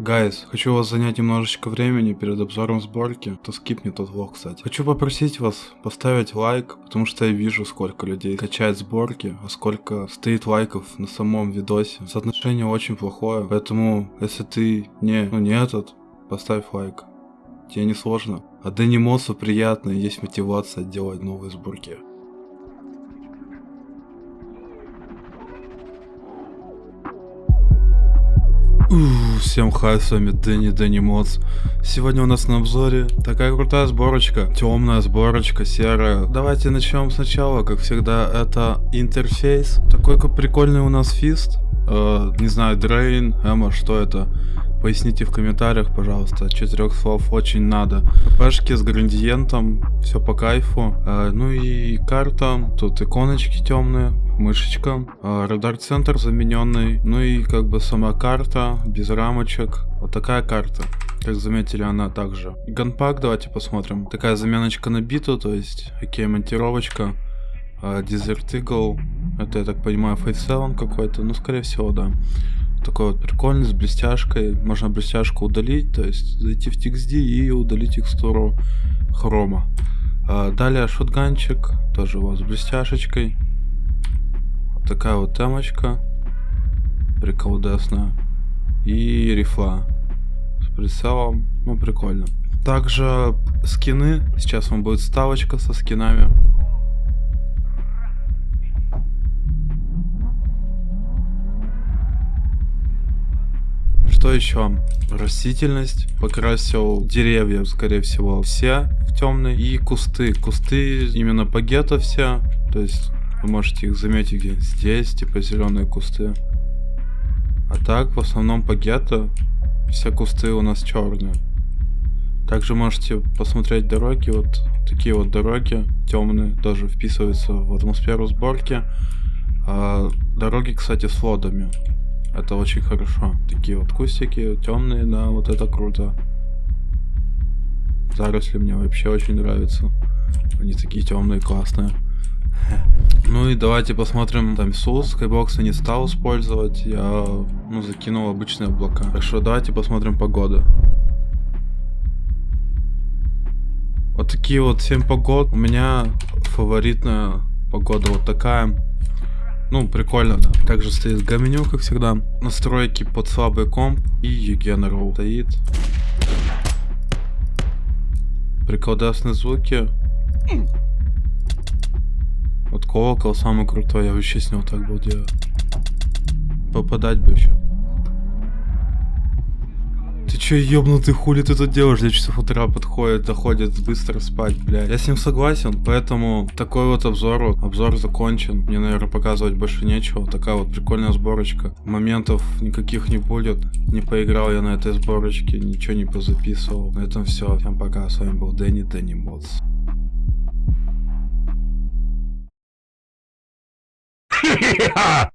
Гайс, хочу вас занять немножечко времени перед обзором сборки. То скипни тот влог, кстати. Хочу попросить вас поставить лайк, потому что я вижу, сколько людей качает сборки, а сколько стоит лайков на самом видосе. Соотношение очень плохое, поэтому если ты не, ну не этот, поставь лайк. Тебе не сложно. А Дэнни Моссу приятно, и есть мотивация делать новые сборки. Всем хай, с вами Дэнни Дэнни Модс. Сегодня у нас на обзоре такая крутая сборочка, темная сборочка, серая. Давайте начнем сначала, как всегда, это интерфейс. Такой прикольный у нас фист. Э, не знаю, Дрейн, Эмма, что это? Поясните в комментариях, пожалуйста. Четырех слов очень надо. Пешки с градиентом, все по кайфу. Э, ну и карта, тут иконочки темные, мышечка, э, радар-центр замененный, ну и как бы сама карта, без рамочек. Вот такая карта. Как заметили, она также. Ганпак, давайте посмотрим. Такая заменочка на биту, то есть, окей, монтировочка. Э, Desert Eagle, это, я так понимаю, Fate 7 какой-то, ну, скорее всего, да такой вот прикольный, с блестяшкой. Можно блестяшку удалить, то есть зайти в TXD и удалить текстуру хрома. А далее шотганчик, тоже у вас с блестяшечкой. Такая вот темочка, приколдесная. И рифла с прицелом, ну прикольно. Также скины, сейчас вам будет ставочка со скинами. Что еще? Растительность. Покрасил деревья, скорее всего, все в темный. И кусты. Кусты именно пагета все. То есть вы можете их заметить где здесь, типа зеленые кусты. А так, в основном пагета, все кусты у нас черные. Также можете посмотреть дороги, вот такие вот дороги темные, тоже вписываются в атмосферу сборки. А, дороги, кстати, с водами. Это очень хорошо. Такие вот кустики, темные, да, вот это круто. Заросли мне вообще очень нравятся. Они такие темные, классные. Ну и давайте посмотрим там Soul Skybox не стал использовать. Я ну, закинул обычные облака. Так что давайте посмотрим погоду. Вот такие вот 7 погод. У меня фаворитная погода вот такая. Ну, прикольно, да. Также стоит гаменю, как всегда. Настройки под слабый комп и General стоит. Приколдесные звуки. Вот колокол самый крутой, я вообще с него так был делать. Попадать бы еще. Ты чё, ёбнутый, хули ты тут делаешь? Для часов утра подходит, доходит быстро спать, блядь. Я с ним согласен, поэтому такой вот обзор, вот, обзор закончен. Мне, наверное, показывать больше нечего. Такая вот прикольная сборочка. Моментов никаких не будет. Не поиграл я на этой сборочке, ничего не позаписывал. На этом все. Всем пока, с вами был Дэнни, Дэнни Модс. yeah.